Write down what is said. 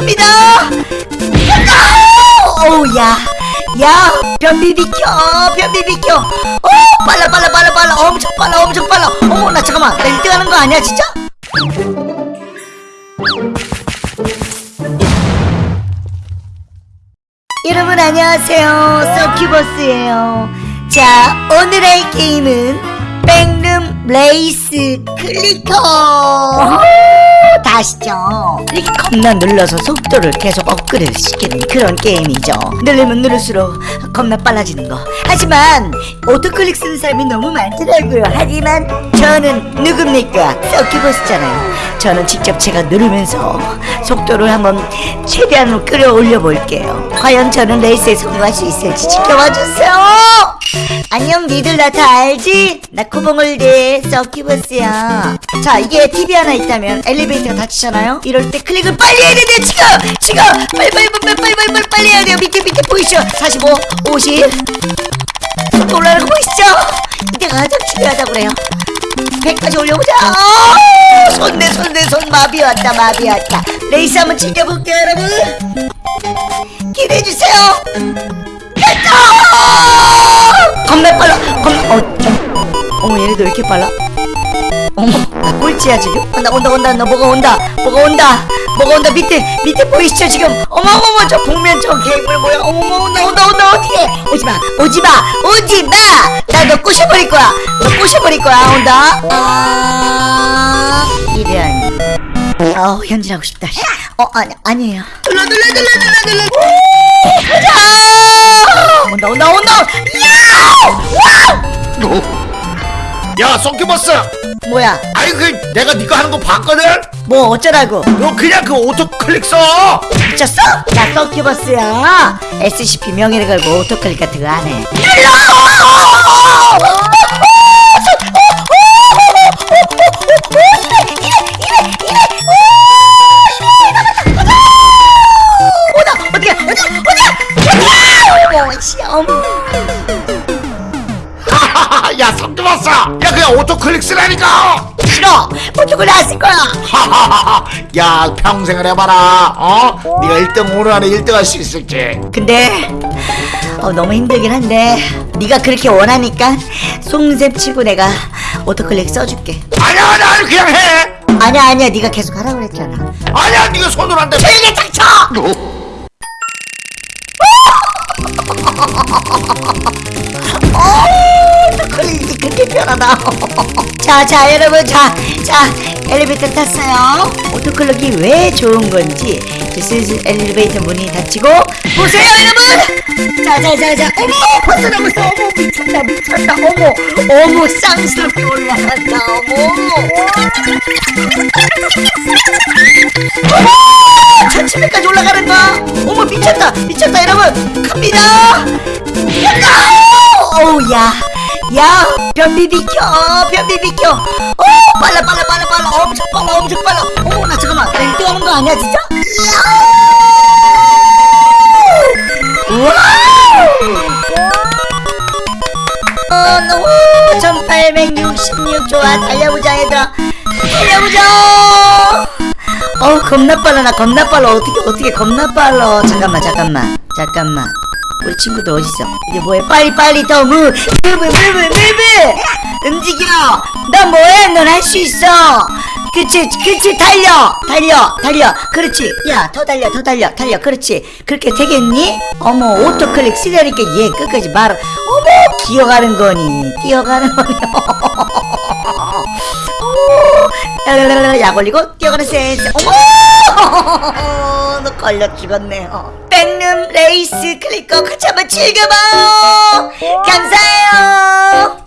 갑니다. 어우 야야 변비 비켜 변비 비켜. 어 빨라 빨라 빨라 빨라. 엄청 빨라 엄청 빨라. 어머 나 잠깐만. 나 1등 하는 거 아니야 진짜? 여러분 안녕하세요. 서큐버스예요. 자 오늘의 게임은 Backroom Race Clicker 다 아시죠? 이렇게 겁나 눌러서 속도를 계속 업그레이드 시키는 그런 게임이죠. 누르면 누를수록 겁나 빨라지는 거. 하지만 auto click 쓰는 사람이 너무 많더라고요. 하지만 저는 누굽니까? 서큐버스잖아요. 저는 직접 제가 누르면서 속도를 한번 최대한으로 끌어올려 볼게요. 과연 저는 레이스에 성공할 수 있을지 지켜봐 주세요 안녕 니들 나 다 알지? 나 코봉을대 서큐버스야. 자 이게 TV 하나 있다면 엘리베이터가 닫히잖아요? 이럴 때 클릭을 빨리 해야 돼요 지금! 지금! 빨리 빨리 빨리 빨리 빨리 빨리 빨리 해야 돼요. 밑에 밑에 보이시죠? 45 50 속도 올라가는 거 보이시죠? 이때가 가장 중요하다고 그래요. 100까지 올려보자. 어, 손내 손내 손. 마비 왔다 마비 왔다. 레이스 한번 즐겨볼게요 여러분. 기대해주세요 겁나 빨라. 겁나 어, 어, 어머 얘네들 왜 이렇게 빨라? 어머 나 꼴찌야 지금? 온다 온다 온다. 너 뭐가 온다? 뭐가 온다? 뭐가 온다? 밑에 밑에 보이시죠 지금? 어머 어머 저 복면 저 괴물 뭐야? 어머 온다 온다 온다. 어떻게 오지마 오지마 오지마. 나 너 꼬셔버릴 거야. 너 꼬셔버릴 거야. 온다. 아 이런 어 현질하고 싶다. 어 아니 아니에요. 눌러 눌러 눌러 눌러 눌러. 가자! 온다 온다 온다. 야 야 성큐버스! 뭐야? 아니 그 내가 네가 하는 거 봤거든? 뭐 어쩌라고? 너 그냥 그 auto click 써! 미쳤어? 나 서큐버스야. SCP 명예를 걸고 auto click 같은 거 안해 오다 야 성큐버스 야 그냥 auto click 쓰라니까! 싫어! auto click 안쓸 거야! 야 평생을 해봐라 어? 네가 1등 오늘 안에 1등 할 수 있을지. 근데 어, 너무 힘들긴 한데 네가 그렇게 원하니까 속는 셈 치고 내가 auto click 써줄게. 아니야 아니야 아니, 그냥 해! 아니야 아니야 네가 계속 하라고 그랬잖아. 아니야 네가 손으로 한대 조용히 닥쳐! 오 그렇게 편하다 자 자 여러분. 자 자 엘리베이터 탔어요. 오토클릭이 왜 좋은 건지 슬슬 엘리베이터 문이 닫히고 보세요 여러분. 자자자자. 어머 남았어. 어머 미쳤다 미쳤다. 어머 어머 쌍스럽게 올라간다. 어머 1700까지 올라가는 거야 어머 미쳤다 미쳤다 여러분. 갑니다. 간다 어우 야 야 변비 비켜 변비 비켜. 어 빨라 빨라 빨라 빨라. 엄청 빨라 엄청 빨라. 어머 나 잠깐만. 나 1등 하는 거 아니야 진짜? 어, 너무 1866 좋아. 달려보자 얘들아. 달려보자. 어우 겁나 빨라. 나 겁나 빨라. 어떻게 어떻게 겁나 빨라. 잠깐만 잠깐만. 잠깐만 우리 친구들 어딨어? 이제 뭐해? 빨리 빨리 더 무, move move move 움직여. 넌 뭐해? 넌 할 수 있어. 그치 그치 달려. 달려 달려. 그렇지. 야 더 달려 더 달려 달려. 그렇지. 그렇게 되겠니? 어머 auto click 쓰려니까 얘 끝까지 말 어머 기어가는 거니? 뛰어가는 거니 약 올리고 뛰어가는 센스 어머 너 걸려 죽었네요 백룸 레이스 클릭거 같이 한번 즐겨봐요 감사해요